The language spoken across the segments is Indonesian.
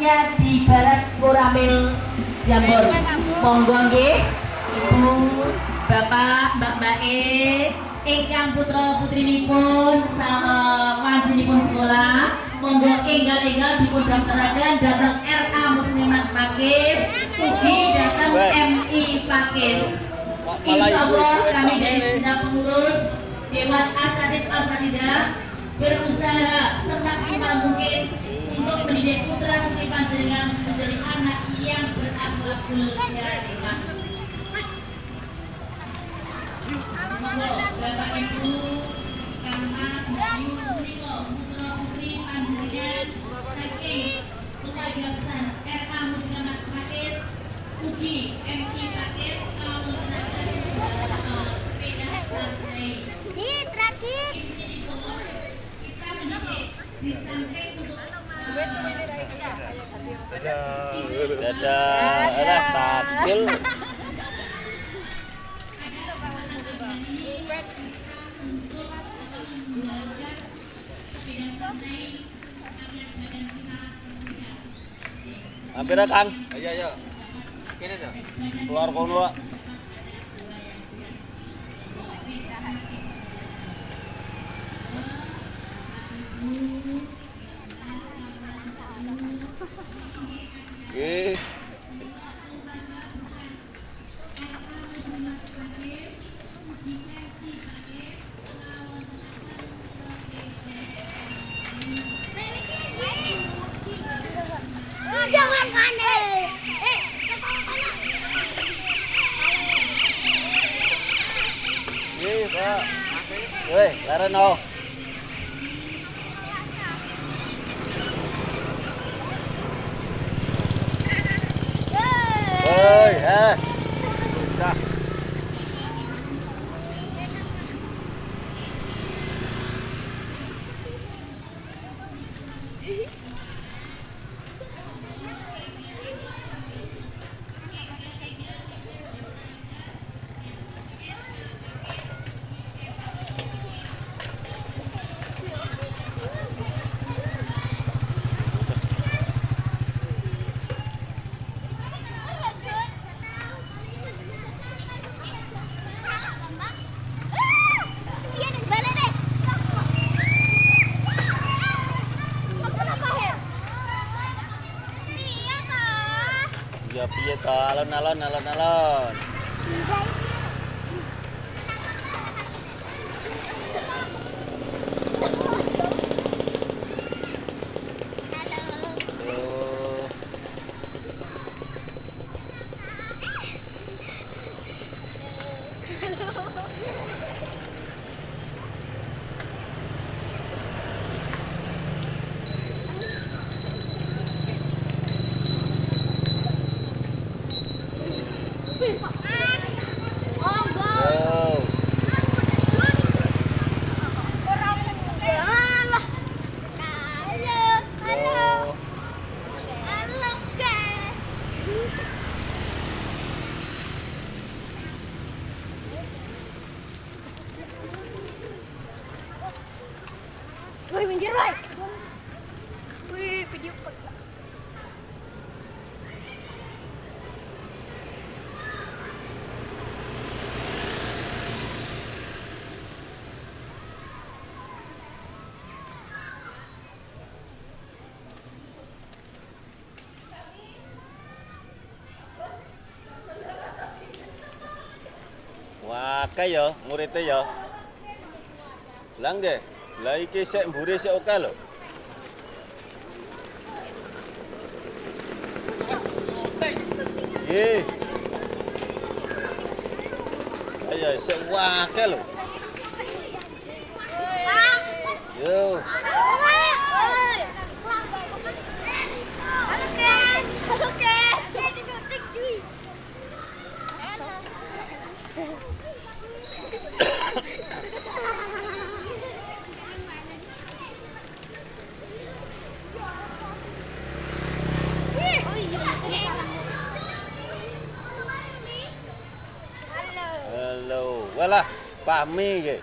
tepatnya di Barat Koramil Jambon monggo nggih. Ibu Bapak Mbak Mbak E ingkang putra putrinipun sama wanjinipun sekolah. Monggo enggal-enggal dipun daftaraken dhateng RA Muslimat Pakis ugi dhateng Baik. MI Pakis. Pak, malah Insya Allah ibu-ibu kami dari segenap pengurus Dewan Asatid Asatidah berusaha semaksimal mungkin untuk mendidik putra putri panjenengan menjadi anak yang berakhlakul karimah. Monggo Bapak Ibu, Kang Mas, Mbak Yu, punika putra putri panjenengan saking keluarga besar RA Muslimat Pakis, ugi MI Pakis, kalau sepeda santai. Di terakhir. Kita mendidik di samping untuk Dadah, alah takil. Hampir ya, Kang. Ayo ayo. Kene to. Keluar kono, Pak. 예. Ya piye to? Wah, akeh ya muridnya ya. Lah nggih. Lah iki sik mburi sik oke lho. Nggih. Ayo sik akeh lho. Yo. Woi. lah, pahmi nggih.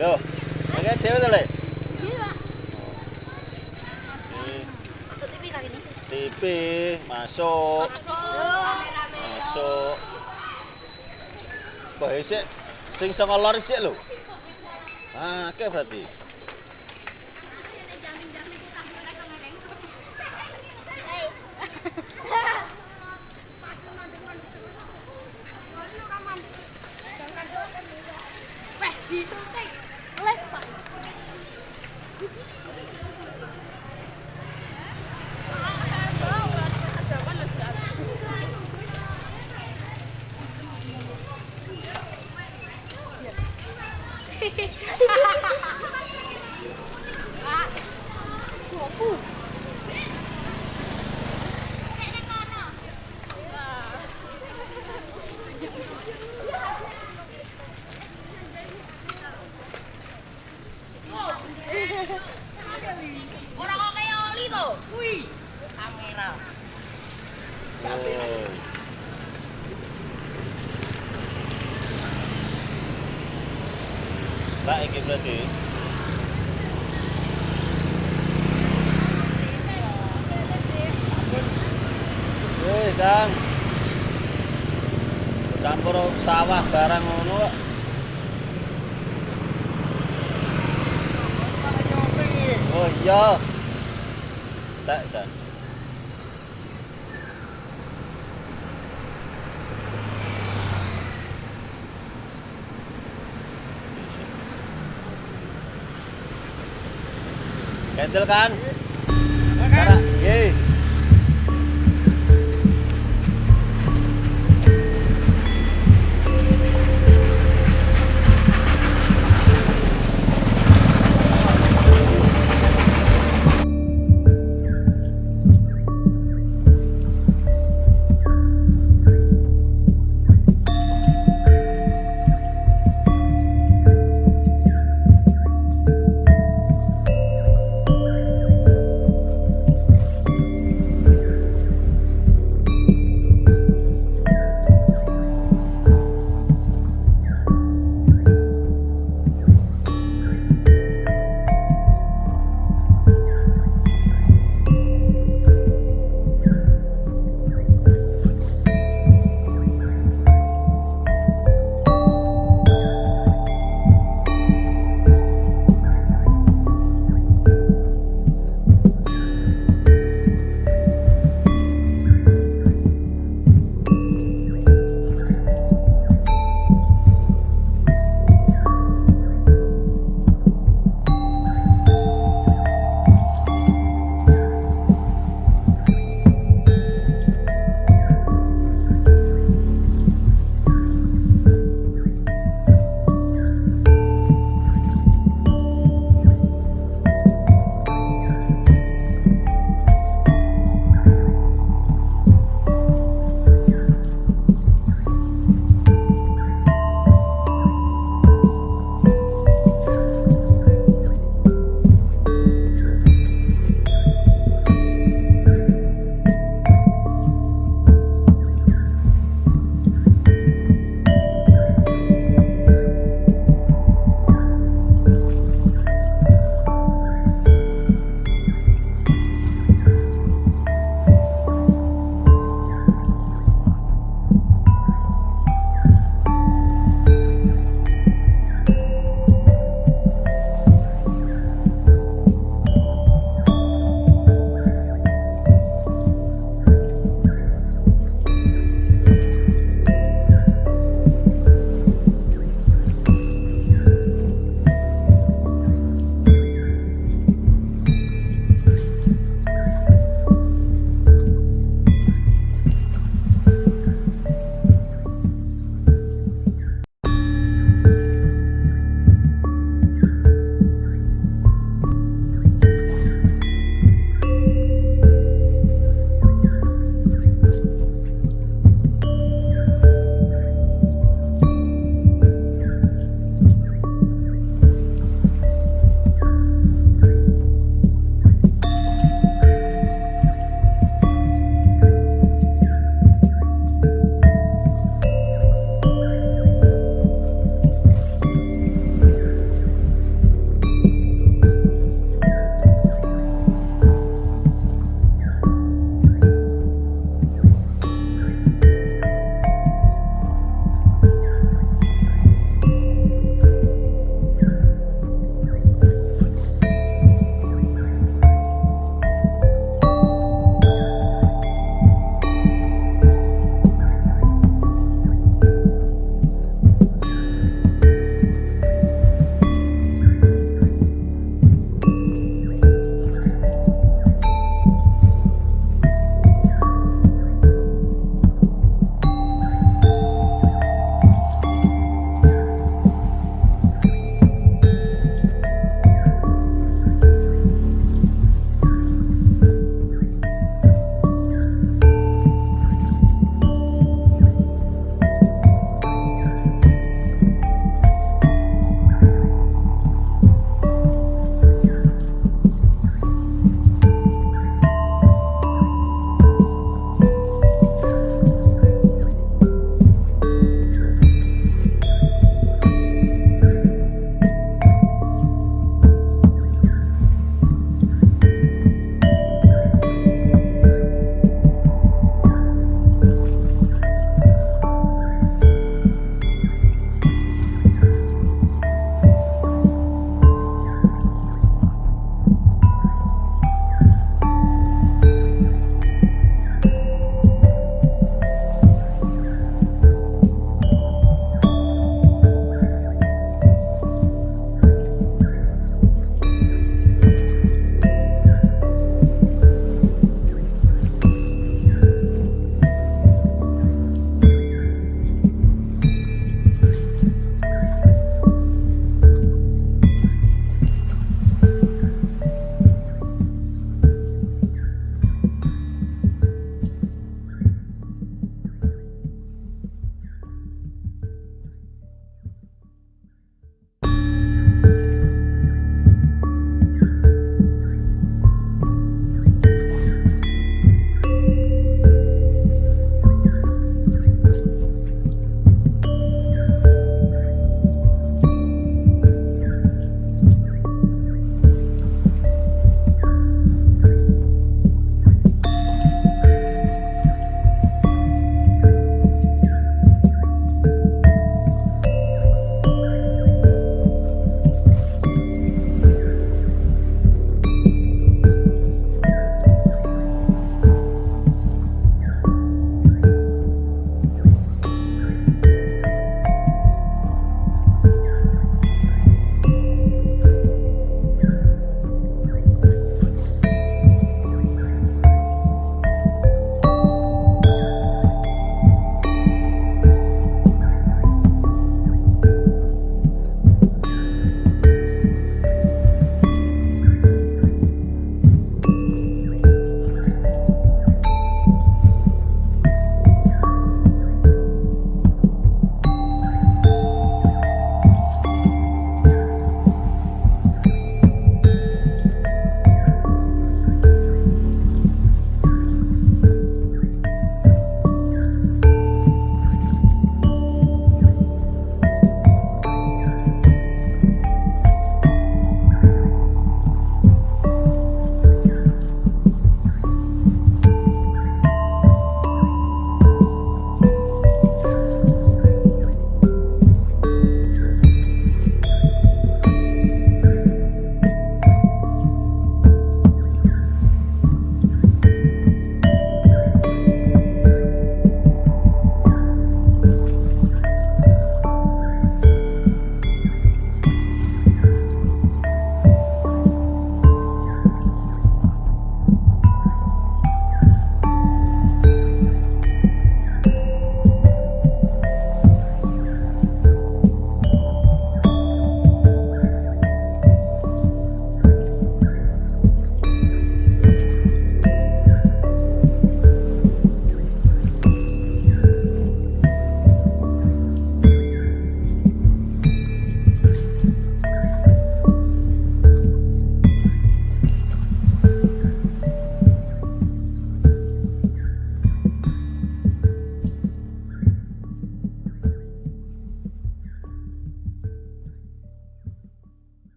Lho, oke dhewe to, Le? Iya. TV masuk, masuk. Kok isik sing sanga lor isik lho. Ah, oke berarti. 優勝 Iki berarti. Wih, Kang. Campur sawah barang ngono kok. Oh iya. Tak, San. Kendel kan? Cara, nggih.